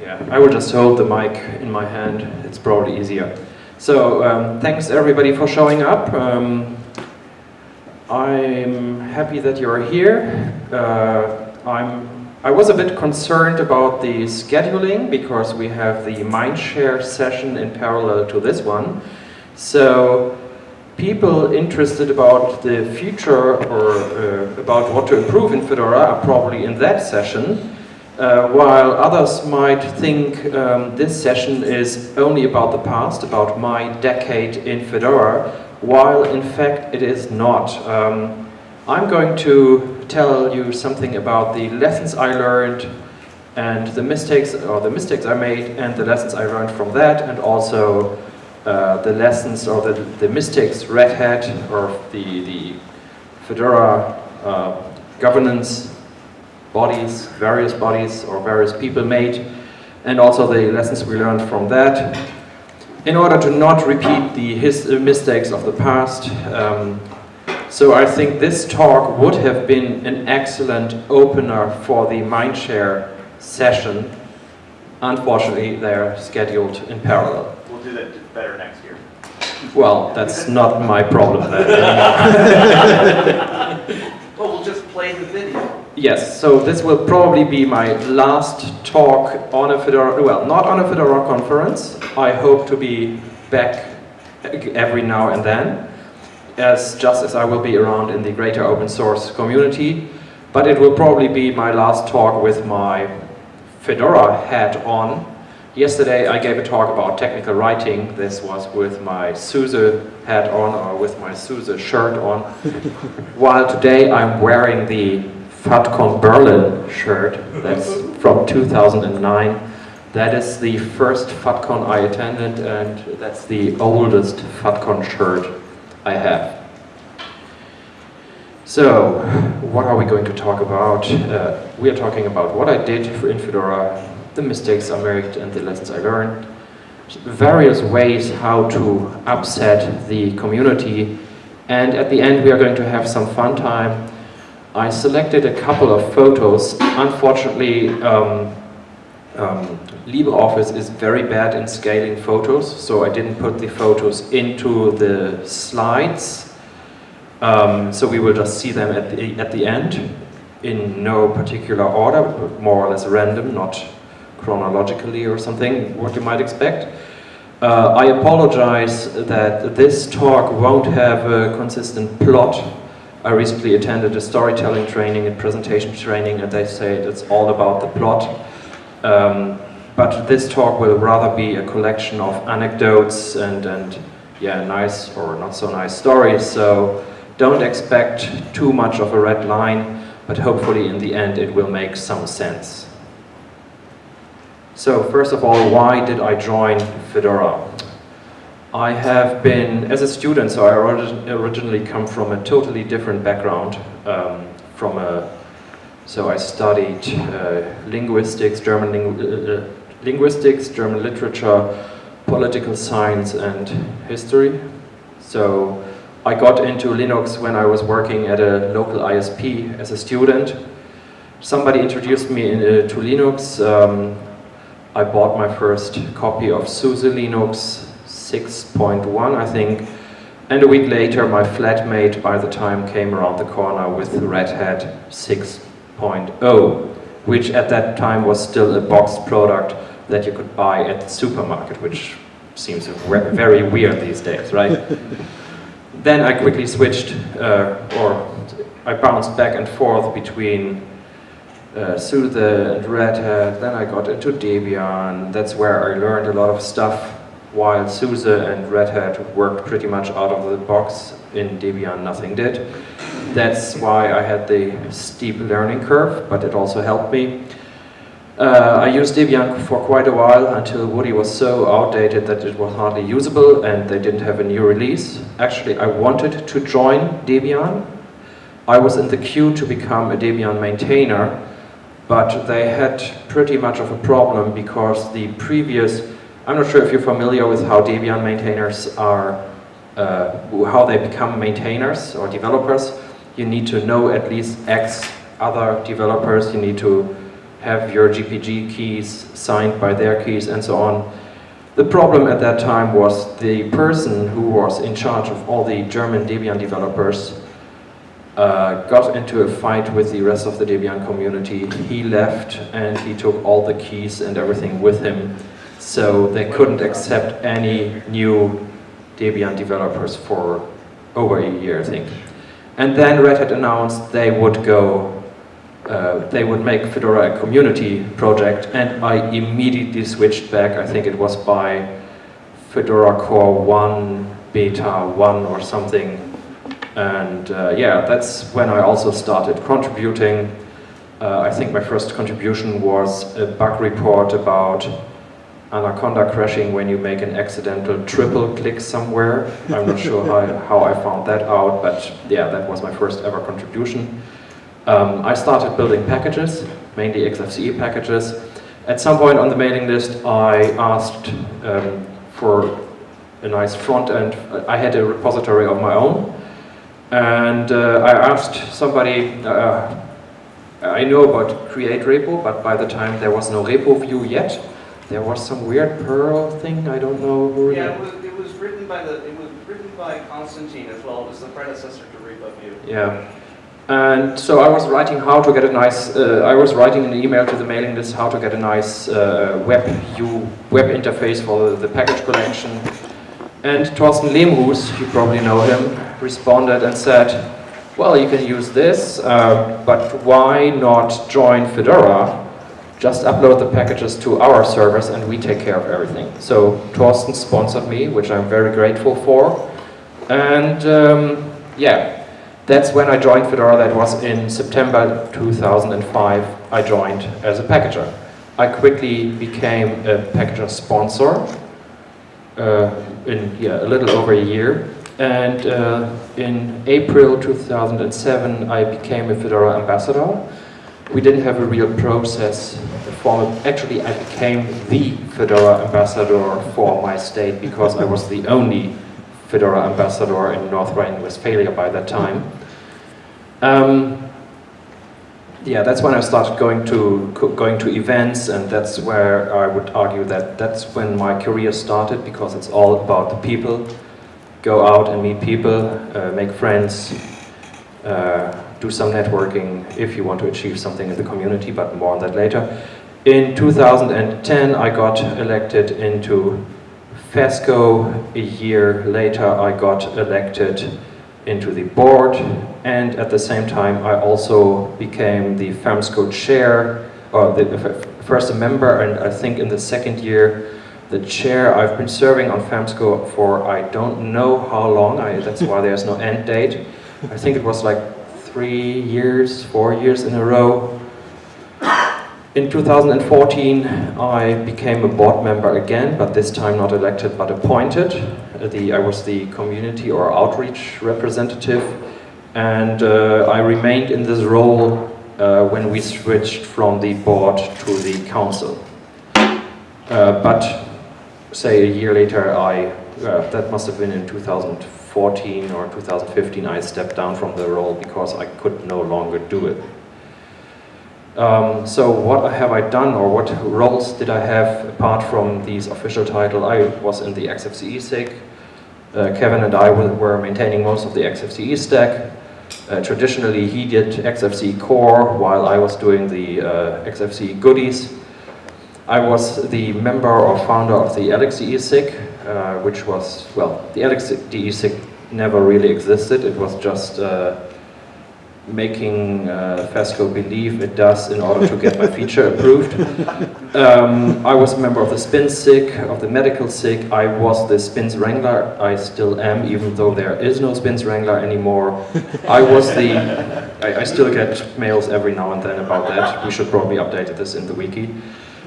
Yeah, I will just hold the mic in my hand. It's probably easier. So, um, thanks everybody for showing up. Um, I'm happy that you're here. Uh, I'm, I was a bit concerned about the scheduling because we have the Mindshare session in parallel to this one. So people interested about the future or uh, about what to improve in Fedora are probably in that session. Uh, while others might think um, this session is only about the past, about my decade in Fedora, while in fact it is not. Um, I'm going to tell you something about the lessons I learned and the mistakes, or the mistakes I made and the lessons I learned from that and also uh, the lessons or the, the mistakes Red Hat or the, the Fedora uh, governance bodies, various bodies or various people made and also the lessons we learned from that. In order to not repeat the his, uh, mistakes of the past, um, so I think this talk would have been an excellent opener for the Mindshare session. Unfortunately, they're scheduled in parallel. We'll do that better next year. Well, that's not my problem then. Well, we'll just play the video. Yes, so this will probably be my last talk on a Fedora, well, not on a Fedora conference. I hope to be back every now and then as just as I will be around in the greater open source community, but it will probably be my last talk with my Fedora hat on. Yesterday I gave a talk about technical writing. This was with my SUSE hat on or with my SUSE shirt on. While today I'm wearing the FUDCON Berlin shirt. That's from 2009. That is the first FUDCon I attended and that's the oldest FUDCon shirt I have. So, what are we going to talk about? Uh, we are talking about what I did in Fedora, the mistakes I made and the lessons I learned, various ways how to upset the community, and at the end we are going to have some fun time. I selected a couple of photos. Unfortunately, um, um, LibreOffice is very bad in scaling photos, so I didn't put the photos into the slides. Um, so we will just see them at the, at the end in no particular order, more or less random, not chronologically or something, what you might expect. Uh, I apologize that this talk won't have a consistent plot. I recently attended a storytelling training and presentation training and they say it's all about the plot. Um, but this talk will rather be a collection of anecdotes and, and yeah, nice or not so nice stories. So don't expect too much of a red line, but hopefully in the end it will make some sense. So first of all, why did I join Fedora? I have been, as a student, so I originally come from a totally different background, um, from a so I studied uh, linguistics, German ling uh, linguistics, German literature, political science and history. So I got into Linux when I was working at a local ISP as a student. Somebody introduced me in, uh, to Linux. Um, I bought my first copy of SUSE Linux 6.1, I think. And a week later, my flatmate by the time came around the corner with Red Hat 6 which at that time was still a boxed product that you could buy at the supermarket, which seems very weird these days, right? then I quickly switched, uh, or I bounced back and forth between uh, SUSE and Red Hat, then I got into Debian, that's where I learned a lot of stuff, while SUSE and Red Hat worked pretty much out of the box, in Debian nothing did. That's why I had the steep learning curve, but it also helped me. Uh, I used Debian for quite a while until Woody was so outdated that it was hardly usable and they didn't have a new release. Actually, I wanted to join Debian. I was in the queue to become a Debian maintainer, but they had pretty much of a problem because the previous, I'm not sure if you're familiar with how Debian maintainers are, uh, how they become maintainers or developers you need to know at least X other developers, you need to have your GPG keys signed by their keys and so on. The problem at that time was the person who was in charge of all the German Debian developers uh, got into a fight with the rest of the Debian community. He left and he took all the keys and everything with him. So they couldn't accept any new Debian developers for over a year, I think. And then Red Hat announced they would go uh, they would make Fedora a community project and I immediately switched back, I think it was by Fedora Core 1, Beta 1 or something. And uh, yeah, that's when I also started contributing. Uh, I think my first contribution was a bug report about Anaconda crashing when you make an accidental triple click somewhere. I'm not sure how, how I found that out, but yeah, that was my first ever contribution. Um, I started building packages, mainly XFCE packages. At some point on the mailing list, I asked um, for a nice front end. I had a repository of my own, and uh, I asked somebody, uh, I know about createrepo, but by the time there was no repoview yet, there was some weird Perl thing, I don't know who Yeah, it was, it was written by the, it was written by Konstantin as well, it was the predecessor to repoview. Yeah. And so I was writing how to get a nice, uh, I was writing an email to the mailing list how to get a nice uh, web view, web interface for the, package collection. And Thorsten Leemhuis, you probably know him, responded and said, well, you can use this, uh, but why not join Fedora? Just upload the packages to our servers and we take care of everything. So Thorsten sponsored me, which I'm very grateful for. And um, yeah, that's when I joined Fedora, that was in September 2005, I joined as a packager. I quickly became a packager sponsor uh, in yeah, a little over a year. And uh, in April 2007, I became a Fedora ambassador. We didn't have a real process. For, actually, I became the Fedora ambassador for my state because I was the only Fedora ambassador in North Rhine-Westphalia by that time. Um, yeah, that's when I started going to going to events, and that's where I would argue that that's when my career started because it's all about the people. Go out and meet people, uh, make friends, uh, do some networking if you want to achieve something in the community, but more on that later. In 2010, I got elected into FESCO. A year later, I got elected into the board and at the same time I also became the FAMSCO chair, or the, first a member and I think in the second year the chair. I've been serving on FAMSCO for I don't know how long, I, that's why there's no end date. I think it was like three years, four years in a row. In 2014, I became a board member again, but this time not elected but appointed. The, I was the community or outreach representative, and uh, I remained in this role uh, when we switched from the board to the council. Uh, but say a year later, I uh, that must have been in 2014 or 2015, I stepped down from the role because I could no longer do it. Um, so what have I done or what roles did I have apart from these official title? I was in the XFCE SIG. Uh, Kevin and I were maintaining most of the XFCE stack. Uh, traditionally he did XFCE core while I was doing the uh, XFCE goodies. I was the member or founder of the LXDE SIG, uh, which was, well, the LXDE SIG never really existed. It was just uh, making uh, FESCO believe it does in order to get my feature approved. Um, I was a member of the SPINS SIG, of the medical SIG. I was the SPINS Wrangler. I still am, even though there is no SPINS Wrangler anymore. I was the... I, I still get mails every now and then about that. We should probably update this in the wiki.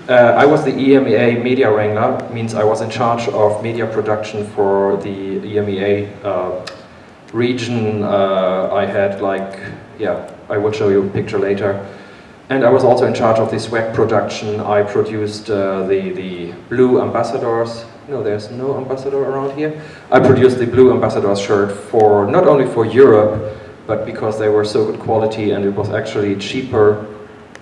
Uh, I was the EMEA Media Wrangler, means I was in charge of media production for the EMEA uh, region. Uh, I had like yeah, I will show you a picture later. And I was also in charge of the swag production. I produced uh, the, the blue ambassadors. No, there's no ambassador around here. I produced the blue ambassadors shirt for, not only for Europe, but because they were so good quality and it was actually cheaper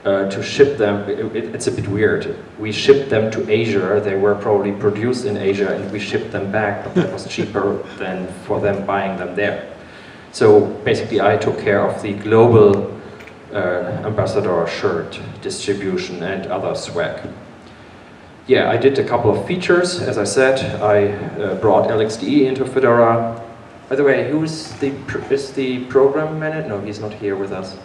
uh, to ship them. It, it, it's a bit weird. We shipped them to Asia. They were probably produced in Asia, and we shipped them back. But that was cheaper than for them buying them there. So basically, I took care of the global uh, ambassador shirt distribution and other swag. Yeah, I did a couple of features. As I said, I uh, brought LXDE into Fedora. By the way, who's the is the program manager? No, he's not here with us.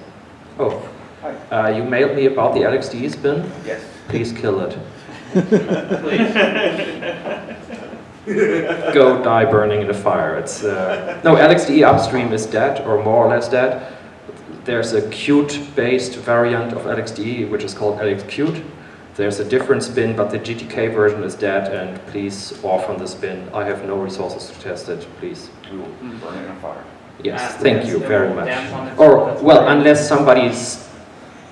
Oh, Hi. uh, you mailed me about the LXDE spin. Yes. Please kill it. Please. Go die burning in the fire. It's uh, no LXDE upstream is dead or more or less dead. There's a Qt-based variant of LXDE which is called LXQt. There's a different spin, but the GTK version is dead, and please on the spin. I have no resources to test it, please. Will burn in a fire. Yes, Ah, thank you very much. dance on its Or, well, unless somebody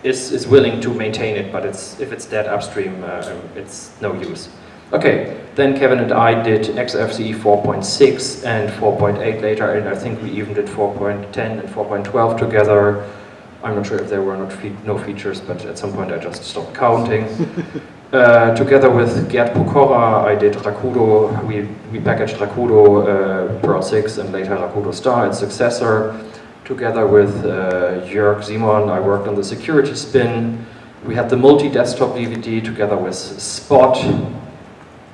is, is, willing to maintain it, but it's, if it's dead upstream, uh, it's no use. Okay, then Kevin and I did XFCE 4.6 and 4.8 later, and I think we even did 4.10 and 4.12 together. I'm not sure if there were not fe no features, but at some point I just stopped counting. Uh, together with Gerd Pokorra, I did Rakudo, we, we packaged Rakudo uh, Perl 6 and later Rakudo Star, its successor. Together with uh, Jörg Simon, I worked on the security spin. We had the multi-desktop DVD together with Spot.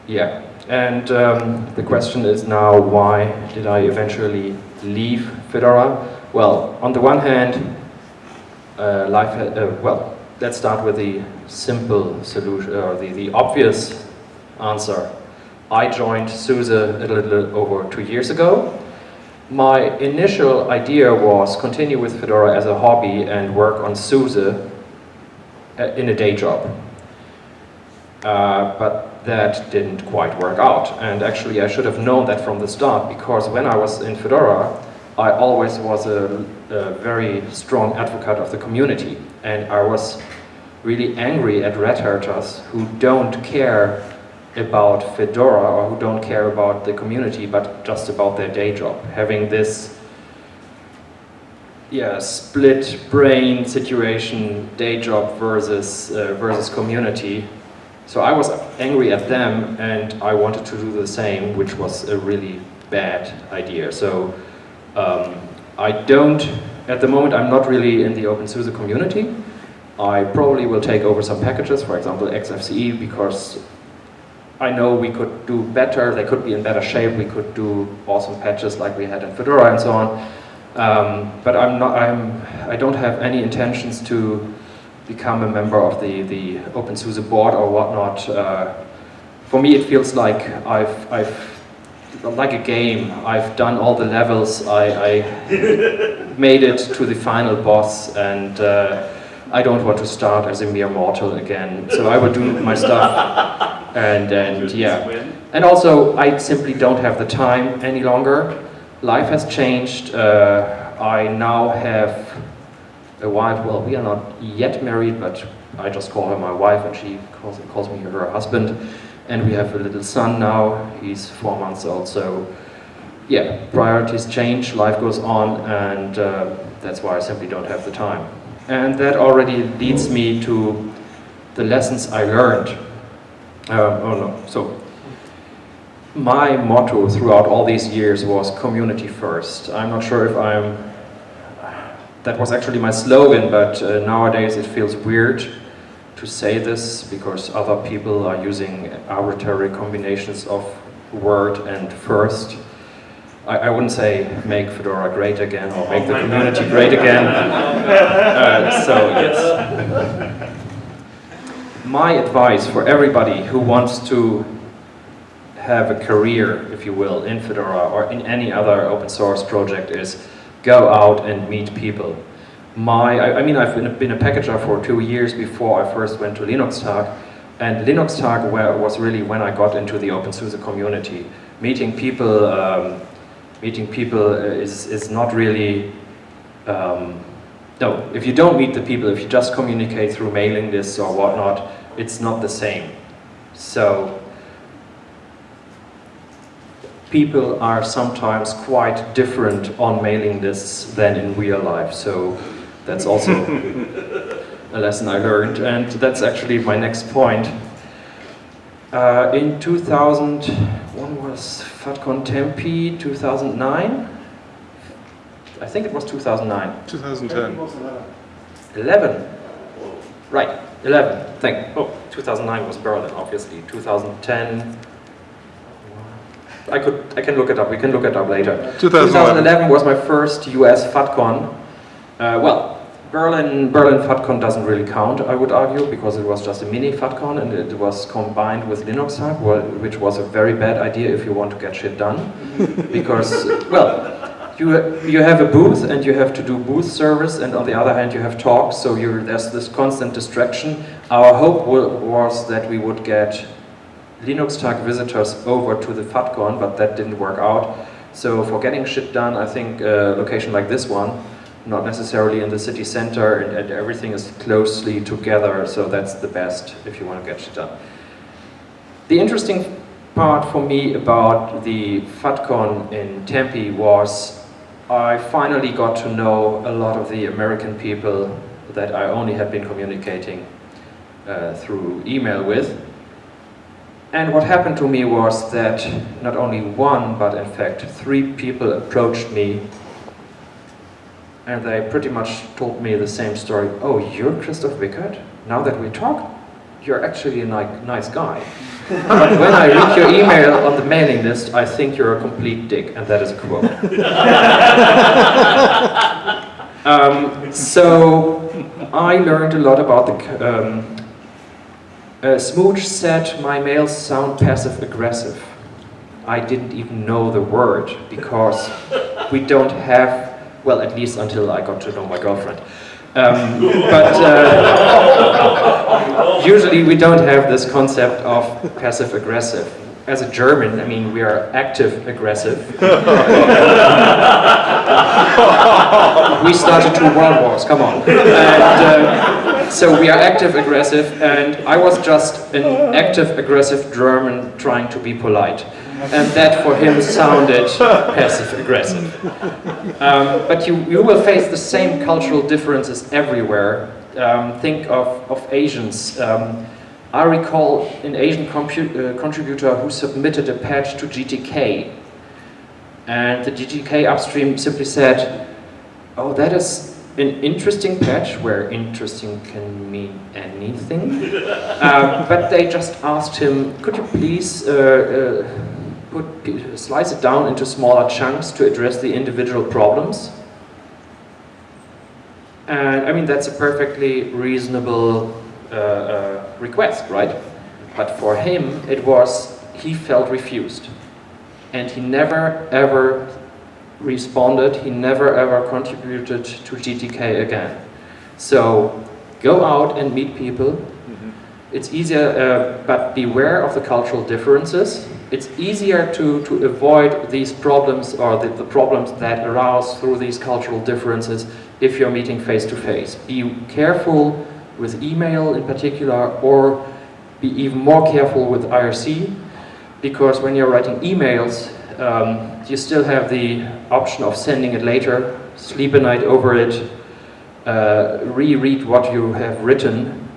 Yeah, and um, the question is now, why did I eventually leave Fedora? Well, on the one hand, uh, life, uh, well, let's start with the simple solution, or the, the obvious answer. I joined SUSE a little over two years ago. My initial idea was continue with Fedora as a hobby and work on SUSE uh, in a day job. Uh, but that didn't quite work out. And actually I should have known that from the start because when I was in Fedora, I always was a, a very strong advocate of the community. And I was really angry at Red Haters who don't care about Fedora or who don't care about the community but just about their day job. Having this yeah, split brain situation, day job versus, uh, versus community. So I was angry at them and I wanted to do the same, which was a really bad idea. So um, I don't, at the moment I'm not really in the OpenSUSE community. I probably will take over some packages, for example XFCE, because I know we could do better, they could be in better shape, we could do awesome patches like we had in Fedora and so on. Um, but I'm not, I'm, I don't have any intentions to become a member of the, the OpenSUSE board or whatnot. Uh, for me it feels like I've, I've, like a game, I've done all the levels, I, I made it to the final boss and uh, I don't want to start as a mere mortal again. So I will do my stuff and, and yeah. And also, I simply don't have the time any longer. Life has changed. Uh, I now have a wife. Well, we are not yet married, but I just call her my wife and she calls, calls me her husband. And we have a little son now. He's four months old. So, yeah, priorities change, life goes on, and uh, that's why I simply don't have the time. And that already leads me to the lessons I learned. Uh, oh no, so my motto throughout all these years was community first. I'm not sure if I'm, that was actually my slogan, but uh, nowadays it feels weird to say this because other people are using arbitrary combinations of word and first. I, I wouldn't say make Fedora great again or make the community great again. Uh, so yes. My advice for everybody who wants to have a career, if you will, in Fedora or in any other open source project is go out and meet people. My, I, I mean, I've been, been a packager for two years before I first went to Linux Tag, and Linux Tag was really when I got into the OpenSUSE community. Meeting people, um, meeting people is, is not really, um, no, if you don't meet the people, if you just communicate through mailing lists or whatnot, it's not the same. So, people are sometimes quite different on mailing lists than in real life. So, that's also a lesson I learned, and that's actually my next point. Uh, in 2000, when was FUDCon Tempe? 2009? I think it was 2009. 2010. 11. Right, 11. Thank. Oh, 2009 was Berlin, obviously. 2010. I could. I can look it up. We can look it up later. 2011. 2011 was my first US FUDCon. Uh, well, Berlin Berlin FUDCon doesn't really count, I would argue, because it was just a mini FUDCon and it was combined with Linux Tag, wha- which was a very bad idea if you want to get shit done. because, well, you, you have a booth and you have to do booth service, and on the other hand, you have talks, so there's this constant distraction. Our hope wa- was that we would get Linux Tag visitors over to the FUDCon, but that didn't work out. So for getting shit done, I think a location like this one, not necessarily in the city center, and, and everything is closely together, so that's the best if you want to get shit done. The interesting part for me about the FUDCon in Tempe was I finally got to know a lot of the American people that I only had been communicating uh, through email with. And what happened to me was that not only one, but in fact three people approached me and they pretty much told me the same story. Oh, you're Christoph Wickert? Now that we talk, you're actually a ni- nice guy. but when I read your email on the mailing list, I think you're a complete dick, and that is a quote. um, so I learned a lot about the. Um, uh, Smooge said my mails sound passive aggressive. I didn't even know the word because we don't have, well, at least until I got to know my girlfriend. Um, but uh, usually we don't have this concept of passive aggressive. As a German, I mean, we are active aggressive. we started two world wars, come on. And, uh, so we are active aggressive, and I was just an active aggressive German trying to be polite. And that for him sounded passive aggressive. Um, but you, you will face the same cultural differences everywhere. Um, think of, of Asians. Um, I recall an Asian uh, contributor who submitted a patch to GTK. And the GTK upstream simply said, Oh, that is an interesting patch where interesting can mean anything. um, but they just asked him, could you please uh, uh, put, slice it down into smaller chunks to address the individual problems? And I mean, that's a perfectly reasonable uh, uh, request, right? But for him, it was, he felt refused. And he never ever responded, he never ever contributed to GTK again. So go out and meet people. It's easier, uh, but beware of the cultural differences. It's easier to, to avoid these problems or the, the problems that arise through these cultural differences if you're meeting face to face. Be careful with email in particular, or be even more careful with IRC, because when you're writing emails, um, you still have the option of sending it later, sleep a night over it, uh, reread what you have written.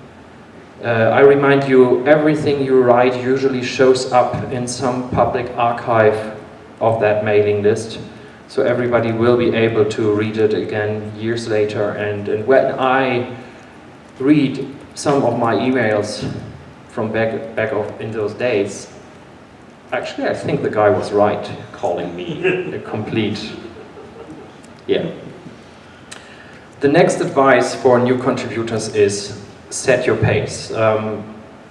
Uh, I remind you, everything you write usually shows up in some public archive of that mailing list. So everybody will be able to read it again years later. And, and when I read some of my emails from back, back of, in those days, actually I think the guy was right calling me a complete, yeah. The next advice for new contributors is set your pace. Um,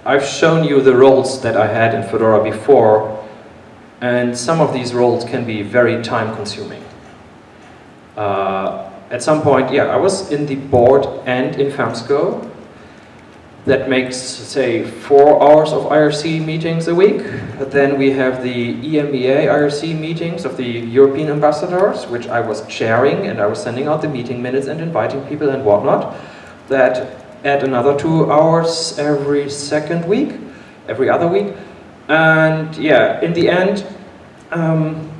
I've shown you the roles that I had in Fedora before, and some of these roles can be very time consuming. Uh, at some point, yeah, I was in the board and in FAMSCO. That makes, say, four hours of IRC meetings a week. But then we have the EMEA IRC meetings of the European ambassadors, which I was chairing, and I was sending out the meeting minutes and inviting people and whatnot. That add another two hours every second week, every other week. And yeah, in the end, um,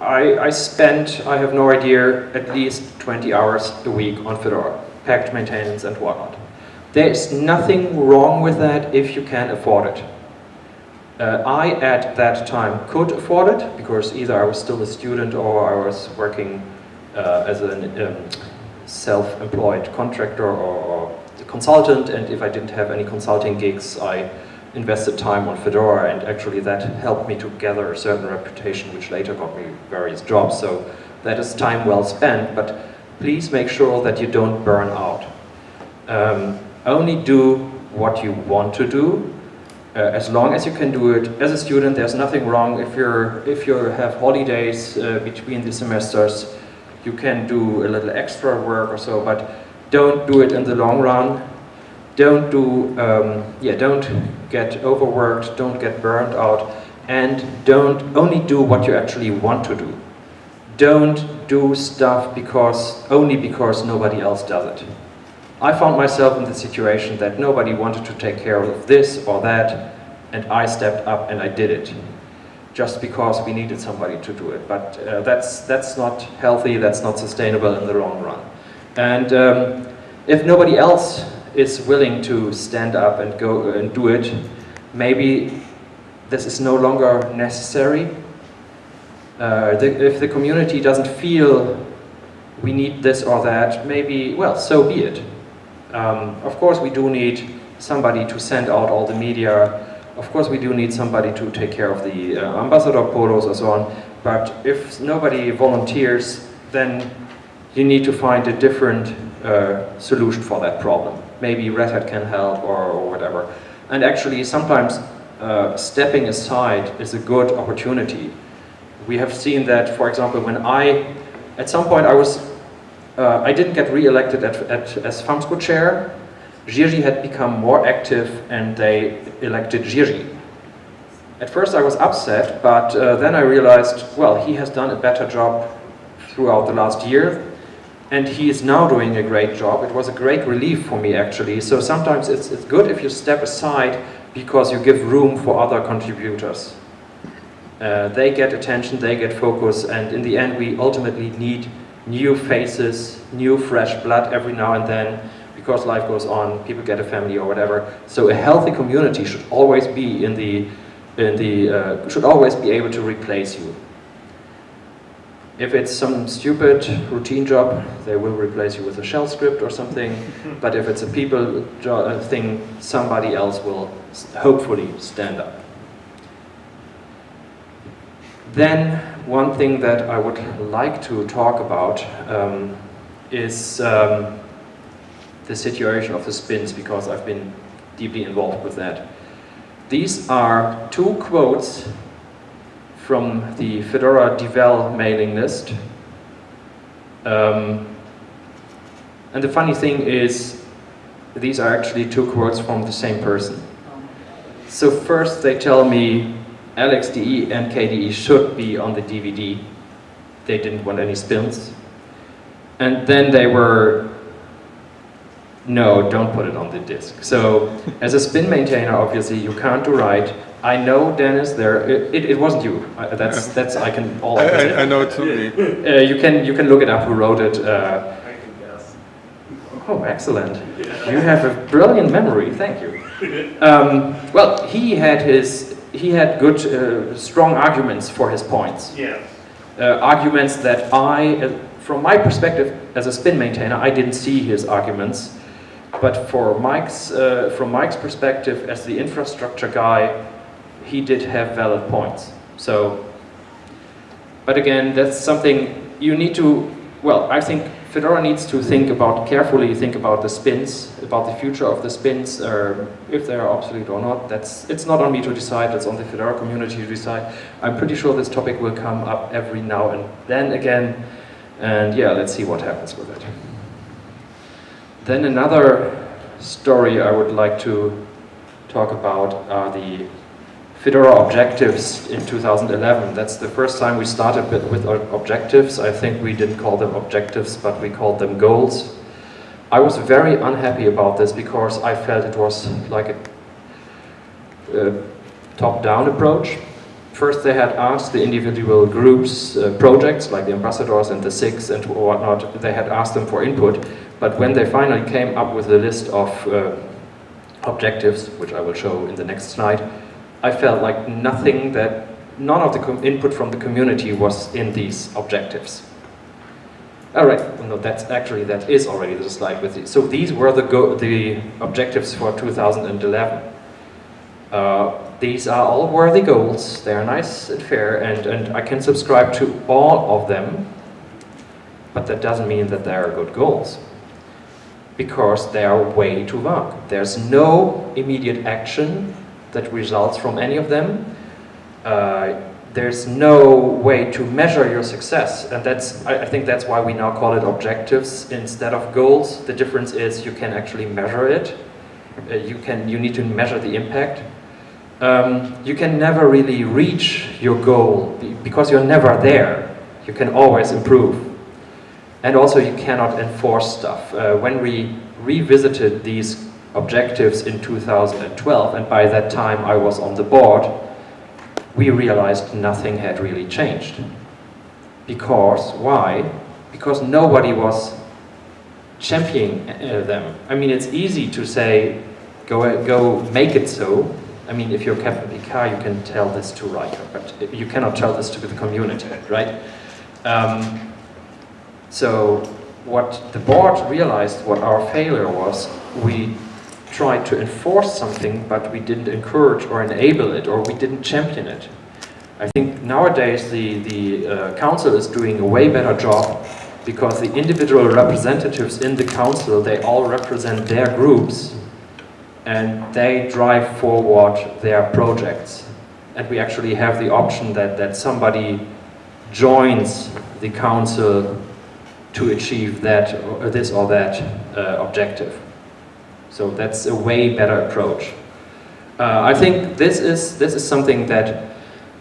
I, I spent, I have no idea, at least 20 hours a week on Fedora, package maintenance and whatnot. There's nothing wrong with that if you can afford it. Uh, I, at that time, could afford it because either I was still a student or I was working uh, as a um, self-employed contractor or, or consultant and if I didn't have any consulting gigs, I invested time on Fedora and actually that helped me to gather a certain reputation which later got me various jobs. So that is time well spent, but please make sure that you don't burn out. Um, only do what you want to do uh, as long as you can do it. As a student, there's nothing wrong if, you're, if you have holidays uh, between the semesters, you can do a little extra work or so, but don't do it in the long run don't do, um, yeah, don't get overworked, don't get burned out, and don't only do what you actually want to do. Don't do stuff because only because nobody else does it. I found myself in the situation that nobody wanted to take care of this or that, and I stepped up and I did it just because we needed somebody to do it. But uh, that's, that's not healthy, that's not sustainable in the long run. And um, if nobody else is willing to stand up and go and do it, maybe this is no longer necessary. Uh, the, if the community doesn't feel we need this or that, maybe, well, so be it. Um, of course we do need somebody to send out all the media, of course we do need somebody to take care of the uh, ambassador polos and so on, but if nobody volunteers, then you need to find a different uh, solution for that problem maybe Red Hat can help or, or whatever. And actually sometimes uh, stepping aside is a good opportunity. We have seen that, for example, when I, at some point I was, uh, I didn't get re-elected at, at, as FAMSCO chair. Jiří had become more active and they elected Jiří. At first I was upset, but uh, then I realized, well, he has done a better job throughout the last year and he is now doing a great job. It was a great relief for me actually. So sometimes it's, it's good if you step aside because you give room for other contributors. Uh, they get attention, they get focus, and in the end we ultimately need new faces, new fresh blood every now and then because life goes on, people get a family or whatever. So a healthy community should always be in the, in the uh, should always be able to replace you. If it's some stupid routine job, they will replace you with a shell script or something. but if it's a people uh, thing, somebody else will hopefully stand up. Then one thing that I would like to talk about um, is um, the situation of the spins because I've been deeply involved with that. These are two quotes from the Fedora Devel mailing list. Um, and the funny thing is, these are actually two quotes from the same person. So first they tell me LXDE and KDE should be on the DVD. They didn't want any spins. And then they were, no, don't put it on the disk. So as a spin maintainer, obviously, you can't do write. I know, Dennis. There, it, it wasn't you. That's that's I can all. I, I, I know it's me. Uh, you can you can look it up. Who wrote it? Uh, I can guess. Oh, excellent! Yeah. You have a brilliant memory. Thank you. Um, well, he had his he had good, uh, strong arguments for his points. Yeah. Uh, arguments that I, uh, from my perspective as a spin maintainer, I didn't see his arguments. But for Mike's, uh, from Mike's perspective as the infrastructure guy, he did have valid points. So, but again, that's something you need to, well, I think Fedora needs to think about, carefully think about the spins, about the future of the spins, or if they are obsolete or not. That's, it's not on me to decide, it's on the Fedora community to decide. I'm pretty sure this topic will come up every now and then again, and yeah, let's see what happens with it. Then another story I would like to talk about are the Fedora objectives in 2011. That's the first time we started with, with objectives. I think we didn't call them objectives, but we called them goals. I was very unhappy about this because I felt it was like a, top-down approach. First they had asked the individual groups, uh, projects like the ambassadors and the SIGs and whatnot, they had asked them for input, But when they finally came up with a list of uh, objectives, which I will show in the next slide, I felt like nothing that, none of the input from the community was in these objectives. All right, well, no, that's actually, that is already the slide with it. So these were the, go the objectives for 2011. Uh, these are all worthy goals, they are nice and fair, and, and I can subscribe to all of them, but that doesn't mean that they are good goals because they are way too vague. There's no immediate action that results from any of them. Uh, there's no way to measure your success, and that's I, I, think that's why we now call it objectives instead of goals. The difference is you can actually measure it. Uh, you can you need to measure the impact. Um, you can never really reach your goal because you're never there. You can always improve. And also you cannot enforce stuff. Uh, when we revisited these objectives in 2012, and by that time I was on the board, we realized nothing had really changed. Because, why? Because nobody was championing uh, them. I mean, it's easy to say, go, go make it so. I mean, if you're Captain Picard, you can tell this to Riker, but you cannot tell this to the community, right? Um, so what the board realized what our failure was, we tried to enforce something, but we didn't encourage or enable it, or we didn't champion it. I think nowadays the, the uh, council is doing a way better job because the individual representatives in the council, they all represent their groups and they drive forward their projects. And we actually have the option that, that somebody joins the council to achieve that or this or that uh, objective. So that's a way better approach. Uh, I think this is this is something that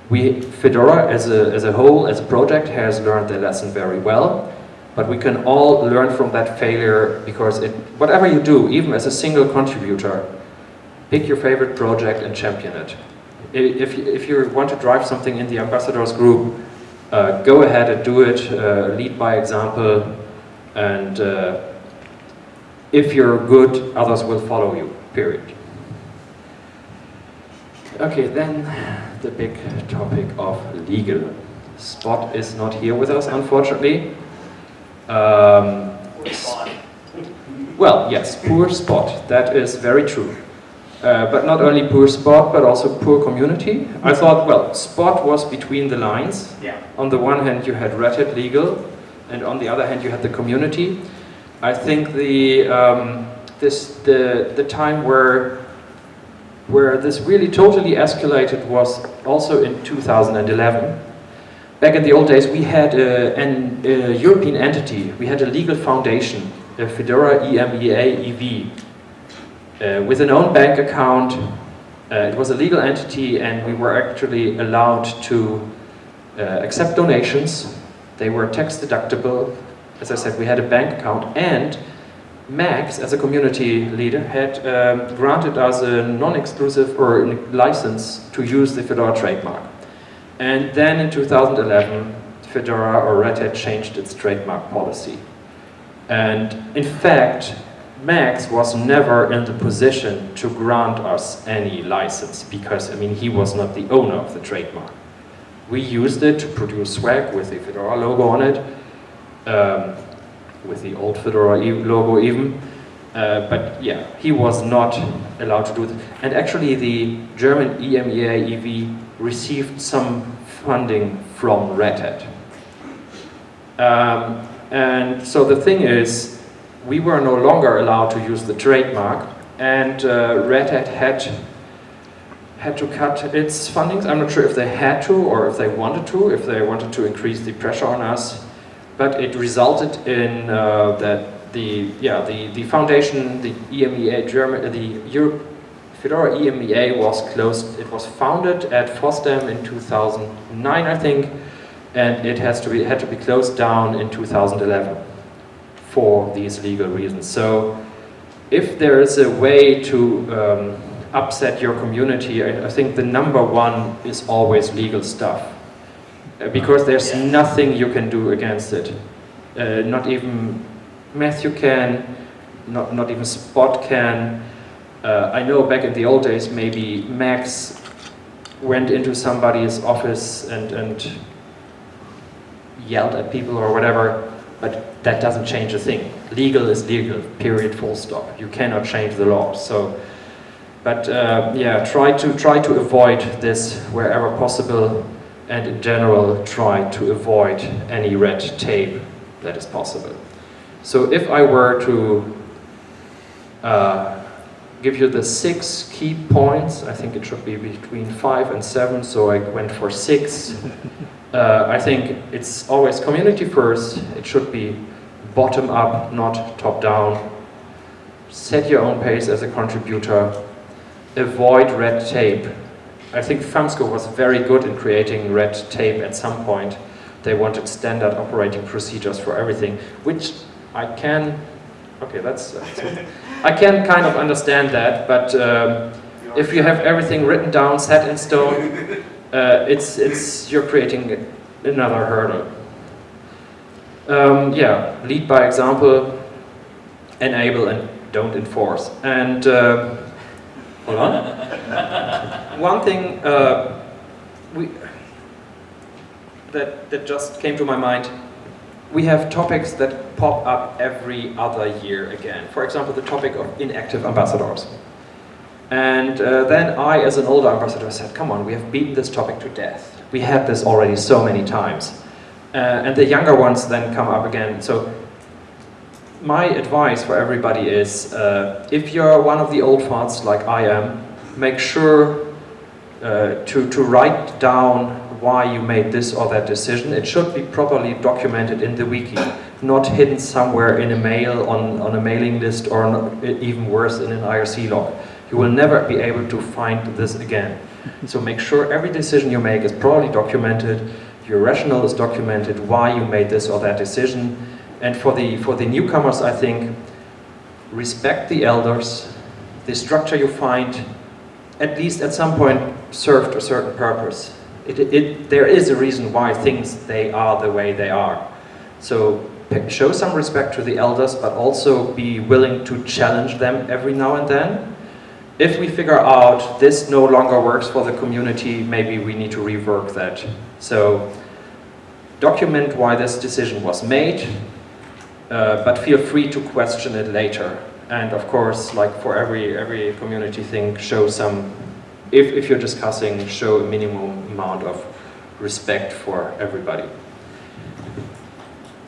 we Fedora as a as a whole as a project has learned the lesson very well. But we can all learn from that failure because it whatever you do, even as a single contributor, pick your favorite project and champion it. If if you want to drive something in the ambassadors group, uh, go ahead and do it, uh, lead by example, and uh, if you're good, others will follow you, period. Okay, then the big topic of legal. Spot is not here with us, unfortunately. Um, well, yes, poor spot, that is very true. Uh, but not only poor spot, but also poor community. I thought, well, spot was between the lines. Yeah. On the one hand, you had Red Hat Legal, and on the other hand, you had the community. I think the um, this the the time where where this really totally escalated was also in 2011. Back in the old days, we had a, an, a European entity. We had a legal foundation, a Fedora EMEA EV, uh, with an own bank account. Uh, it was a legal entity and we were actually allowed to uh, accept donations. They were tax deductible. As I said, we had a bank account and Max, as a community leader, had um, granted us a non-exclusive or license to use the Fedora trademark. And then in 2011, Fedora or Red Hat changed its trademark policy. And in fact, Max was never in the position to grant us any license because, I mean, he was not the owner of the trademark. We used it to produce swag with the Fedora logo on it, um, with the old Fedora logo even. Uh, but yeah, he was not allowed to do that. And actually the German EMEA EV received some funding from Red Hat. Um, and so the thing is, we were no longer allowed to use the trademark and uh, Red Hat had had to cut its fundings. I'm not sure if they had to or if they wanted to, if they wanted to increase the pressure on us. But it resulted in uh, that the yeah the the foundation, the EMEA German, the Europe Fedora EMEA was closed. It was founded at FOSDEM in 2009, I think, and it has to be had to be closed down in 2011 for these legal reasons. So if there is a way to um, upset your community, I, I, think the number one is always legal stuff. Uh, because there's nothing you can do against it. Uh, not even Matthew can, not, not even Spot can. Uh, I know back in the old days, maybe Max went into somebody's office and, and yelled at people or whatever, but that doesn't change a thing. Legal is legal, period, full stop. You cannot change the law. So, but uh, yeah, try to try to avoid this wherever possible, and in general, try to avoid any red tape that is possible. So, if I were to uh, give you the six key points, I think it should be between five and seven, so I went for six. Uh, I think it's always community first. It should be bottom up, not top down. Set your own pace as a contributor. Avoid red tape. I think FAMSCO was very good in creating red tape at some point. They wanted standard operating procedures for everything, which I can, okay, that's, I can kind of understand that, but um, if you have everything written down, set in stone, uh, it's, it's, you're creating another hurdle. Um, yeah, lead by example, enable and don't enforce. And uh, hold on. One thing uh, we, that, that just came to my mind, we have topics that pop up every other year again. For example, the topic of inactive ambassadors. And uh, then I, as an older ambassador, said, come on, we have beaten this topic to death. We had this already so many times. Uh, and the younger ones then come up again. So my advice for everybody is, uh, if you're one of the old farts like I am, make sure uh, to, to write down why you made this or that decision. It should be properly documented in the wiki, not hidden somewhere in a mail, on, on a mailing list, or not, even worse, in an IRC log. You will never be able to find this again. So make sure every decision you make is properly documented, your rationale is documented, why you made this or that decision. And for the, for the newcomers, I think, respect the elders, the structure you find, at least at some point, served a certain purpose. It, it, there is a reason why things, they are the way they are. So show some respect to the elders, but also be willing to challenge them every now and then if we figure out this no longer works for the community, maybe we need to rework that. So document why this decision was made, uh, but feel free to question it later. And of course, like for every, every community thing, show some, if, if you're discussing, show a minimum amount of respect for everybody.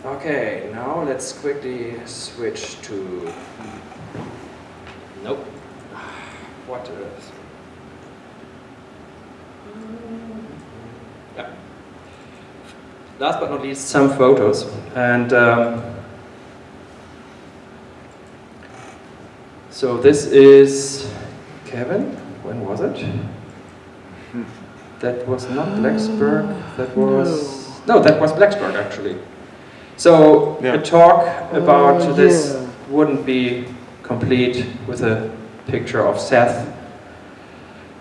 Okay, now let's quickly switch to, nope what is. Yeah. Last but not least, some photos. And um, so this is Kevin. When was it? That was not Blacksburg. That was no, that was Blacksburg actually. So yeah. a talk about uh, this yeah. wouldn't be complete with a picture of Seth.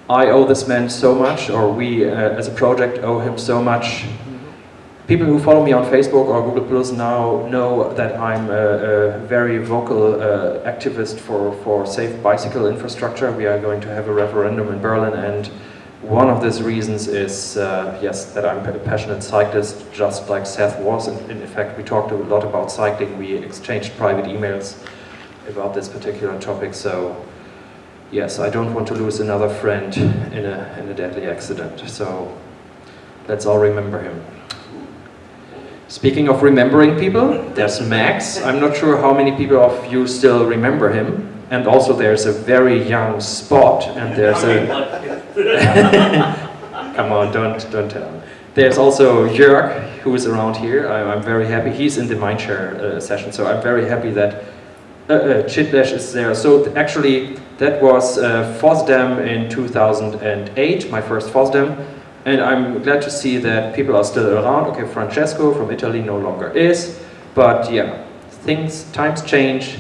I owe this man so much, or we uh, as a project owe him so much. People who follow me on Facebook or Google Plus now know that I'm a, a very vocal uh, activist for, for safe bicycle infrastructure. We are going to have a referendum in Berlin and one of these reasons is, uh, yes, that I'm a passionate cyclist, just like Seth was. In, in fact, we talked a lot about cycling. We exchanged private emails about this particular topic. So yes, I don't want to lose another friend in a, in a deadly accident. So let's all remember him. Speaking of remembering people, there's Max. I'm not sure how many people of you still remember him. And also there's a very young Spot, and there's a... Come on, don't, don't tell him. There's also Jörg, who is around here. I, am very happy. He's in the Mindshare uh, session, so I'm very happy that uh, uh, Chitlesh is there. So th actually, that was uh, FOSDEM in 2008, my first FOSDEM. And I'm glad to see that people are still around. Okay, Francesco from Italy no longer is. But yeah, things, times change.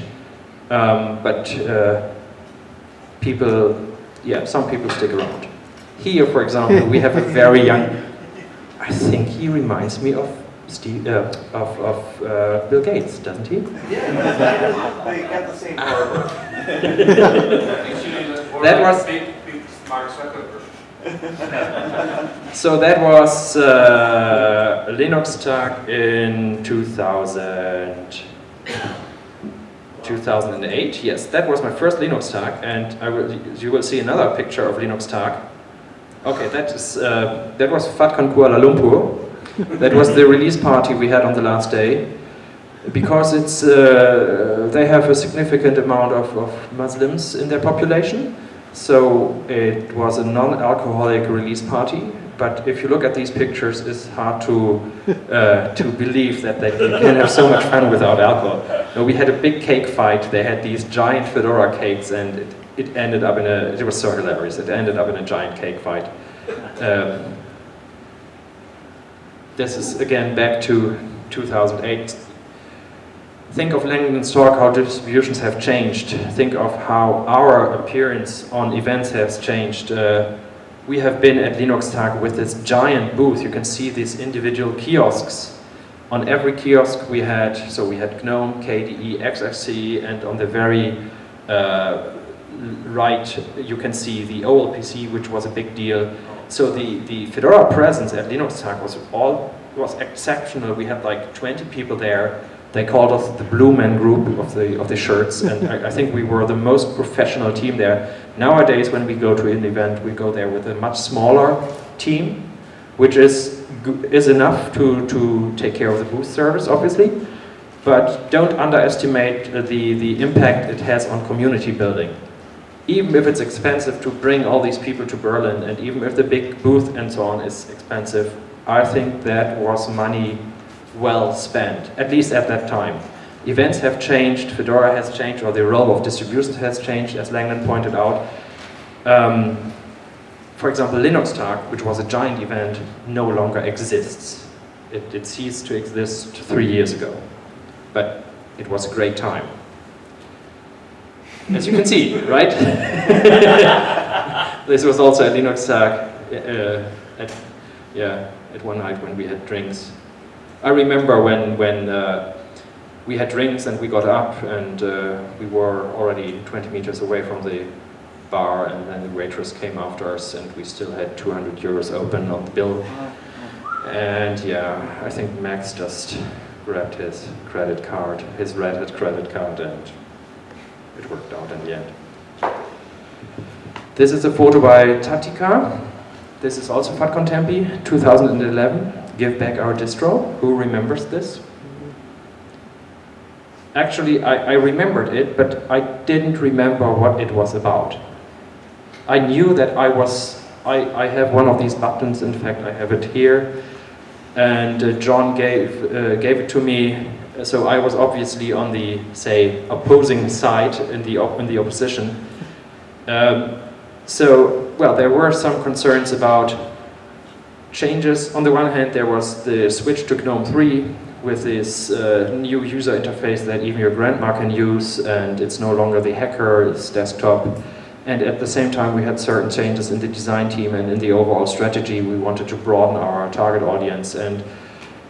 Um, but uh, people, yeah, some people stick around. Here, for example, we have a very young, I think he reminds me of Steve, uh, of, of uh, Bill Gates, doesn't he? Yeah, they got the same hardware. That was- Big, big Mark Zuckerberg. So that was uh, Linux Tag in 2000, 2008. Yes, that was my first Linux Tag, and I will, you will see another picture of Linux Tag. Okay, that is uh, that was FUDCon Kuala Lumpur. that was the release party we had on the last day. Because it's uh, they have a significant amount of, of Muslims in their population, so it was a non-alcoholic release party. But if you look at these pictures, it's hard to uh, to believe that they can have so much fun without alcohol. No, we had a big cake fight. They had these giant fedora cakes, and it, it ended up in a. It was so hilarious. It ended up in a giant cake fight. Um, this is again back to 2008 think of Langdon Stork, how distributions have changed. Think of how our appearance on events has changed. Uh, we have been at Linux Tag with this giant booth. You can see these individual kiosks. On every kiosk we had, so we had GNOME, KDE, XFCE, and on the very uh, right you can see the OLPC, which was a big deal. So the, the Fedora presence at Linux Tag was all was exceptional. We had like 20 people there they called us the Blue Man Group of the of the shirts, and I, I, think we were the most professional team there. Nowadays, when we go to an event, we go there with a much smaller team, which is is enough to to take care of the booth service, obviously. But don't underestimate the the impact it has on community building. Even if it's expensive to bring all these people to Berlin, and even if the big booth and so on is expensive, I think that was money well spent, at least at that time. Events have changed, Fedora has changed, or the role of distributions has changed, as Langdon pointed out. Um, for example, Linux Tag, which was a giant event, no longer exists. It, it ceased to exist three years ago. But it was a great time. As you can see, right? this was also at Linux Tag, uh, at, yeah, at one night when we had drinks. I remember when, when uh, we had drinks and we got up and uh, we were already 20 meters away from the bar and then the waitress came after us and we still had 200 euros open on the bill. And yeah, I think Max just grabbed his credit card, his Red Hat credit card and it worked out in the end. This is a photo by Tatica. This is also FUDCon Tempe, 2011 give back our distro. Who remembers this? Actually, I, I remembered it, but I didn't remember what it was about. I knew that I was, I, I have one of these buttons, in fact I have it here, and uh, John gave, uh, gave it to me, so I was obviously on the, say, opposing side in the, op in the opposition. Um, so, well, there were some concerns about changes. On the one hand, there was the switch to GNOME 3 with this uh, new user interface that even your grandma can use, and it's no longer the hacker's desktop. And at the same time, we had certain changes in the design team and in the overall strategy. We wanted to broaden our target audience, and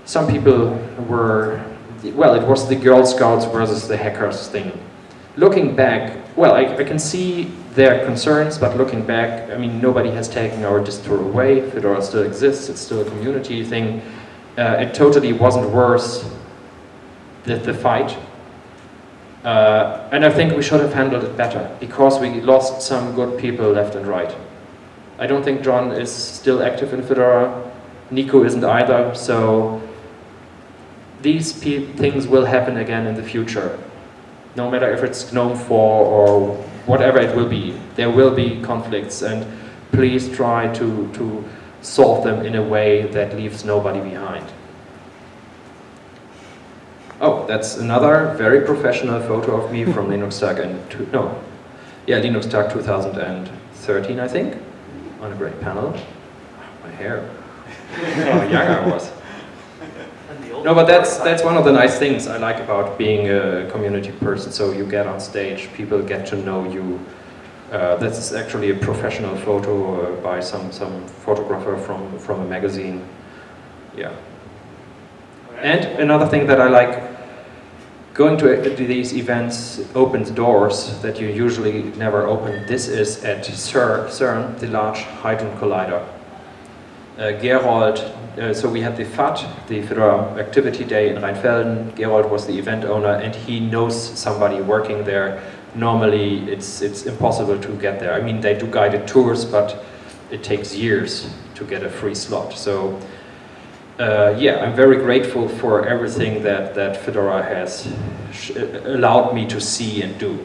some people were, well, it was the Girl Scouts versus the hackers thing. Looking back, well, I, I can see their concerns, but looking back, I mean, nobody has taken our distro away. Fedora still exists, it's still a community thing. Uh, it totally wasn't worse the, the fight. Uh, and I think we should have handled it better, because we lost some good people left and right. I don't think John is still active in Fedora, Nico isn't either, so these things will happen again in the future. No matter if it's GNOME 4 or whatever it will be. There will be conflicts and please try to, to solve them in a way that leaves nobody behind. Oh, that's another very professional photo of me from Linux Tag and no, yeah, Linux Tag 2013, I think, on a great panel. My hair, how young I was. No, but that's that's one of the nice things I like about being a community person. So you get on stage, people get to know you. Uh, is actually a professional photo uh, by some some photographer from from a magazine. Yeah. And another thing that I like, going to to these events opens doors that you usually never open. This is at CERN, CERN the Large Hadron Collider. Uh, Gerold, uh, so we had the FAT, the Fedora Activity Day in Rheinfelden. Gerold was the event owner and he knows somebody working there. Normally it's, it's impossible to get there. I mean, they do guided tours, but it takes years to get a free slot. So uh, yeah, I'm very grateful for everything that, that Fedora has sh- allowed me to see and do.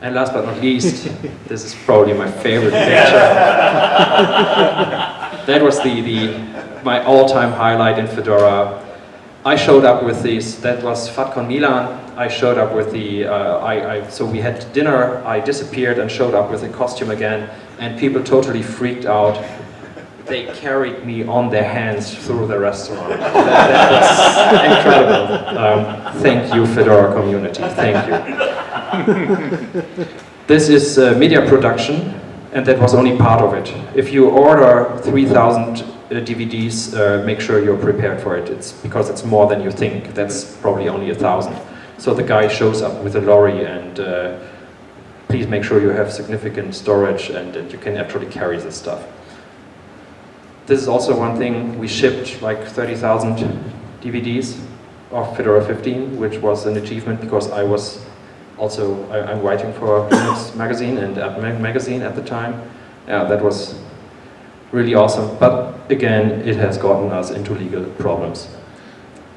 And last but not least, this is probably my favorite picture. that was the, the, my all-time highlight in Fedora. I showed up with these, that was FUDCon Milan. I showed up with the, uh, I, I, so we had dinner, I disappeared and showed up with a costume again, and people totally freaked out they carried me on their hands through the restaurant. That, was incredible. Um, thank you, Fedora community. Thank you. This is uh, media production, and that was only part of it. If you order 3,000 uh, DVDs, uh, make sure you're prepared for it. It's because it's more than you think. That's probably only a thousand. So the guy shows up with a lorry and uh, please make sure you have significant storage and that you can actually carry this stuff. This is also one thing, we shipped like 30,000 DVDs of Fedora 15, which was an achievement because I was also, I, am writing for Linux magazine and App magazine at the time. Yeah, that was really awesome. But again, it has gotten us into legal problems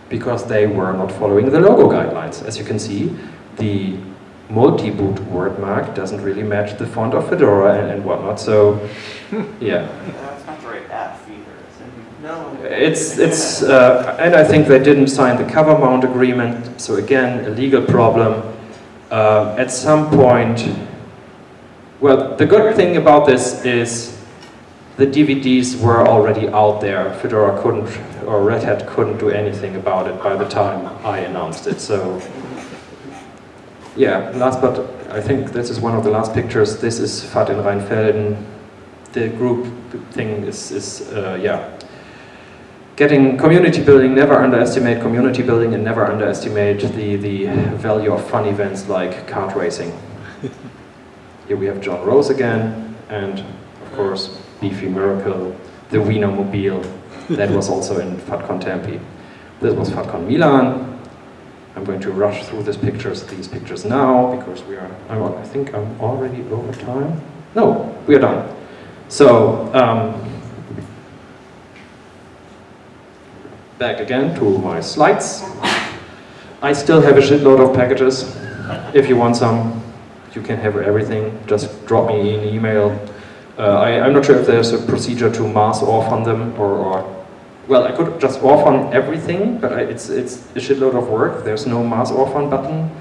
because they were not following the logo guidelines. As you can see, the multi-boot word mark doesn't really match the font of Fedora and, and whatnot. So, yeah. That's not the right app either. No. It's, it's, uh, and I think they didn't sign the cover mount agreement, so again, a legal problem. Uh, at some point, well, the good thing about this is the DVDs were already out there. Fedora couldn't, or Red Hat couldn't do anything about it by the time I announced it, so. Yeah, last but I think this is one of the last pictures. This is FAT in Rheinfelden. The group thing is, is uh, yeah, getting community building, never underestimate community building and never underestimate the, the value of fun events like kart racing. Here we have John Rose again, and of course, Beefy Miracle, the Wienermobile, that was also in FUDCon Tempe. This was FUDCon Milan. I'm going to rush through these pictures, these pictures now, because we are, I think I'm already over time. No, we are done. So, um, back again to my slides. I still have a shitload of packages. If you want some, you can have everything. Just drop me an email. Uh, I, am not sure if there's a procedure to mass orphan them or, or well, I could just orphan everything, but I, it's it's a shitload of work. There's no mass orphan button.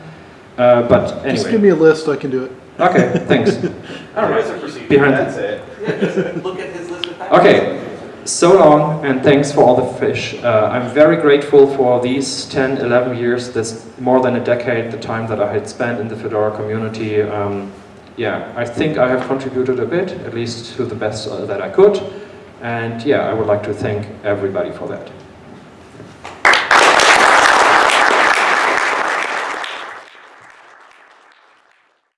Uh, but anyway. Just give me a list, I can do it. Okay, thanks. All right. There is a procedure, Behind that's it. Yeah, just look at his list of packages. Okay, so long and thanks for all the fish. Uh, I'm very grateful for these 10, 11 years, this more than a decade, the time that I had spent in the Fedora community. Um, yeah, I think I have contributed a bit, at least to the best uh, that I could. And yeah, I would like to thank everybody for that.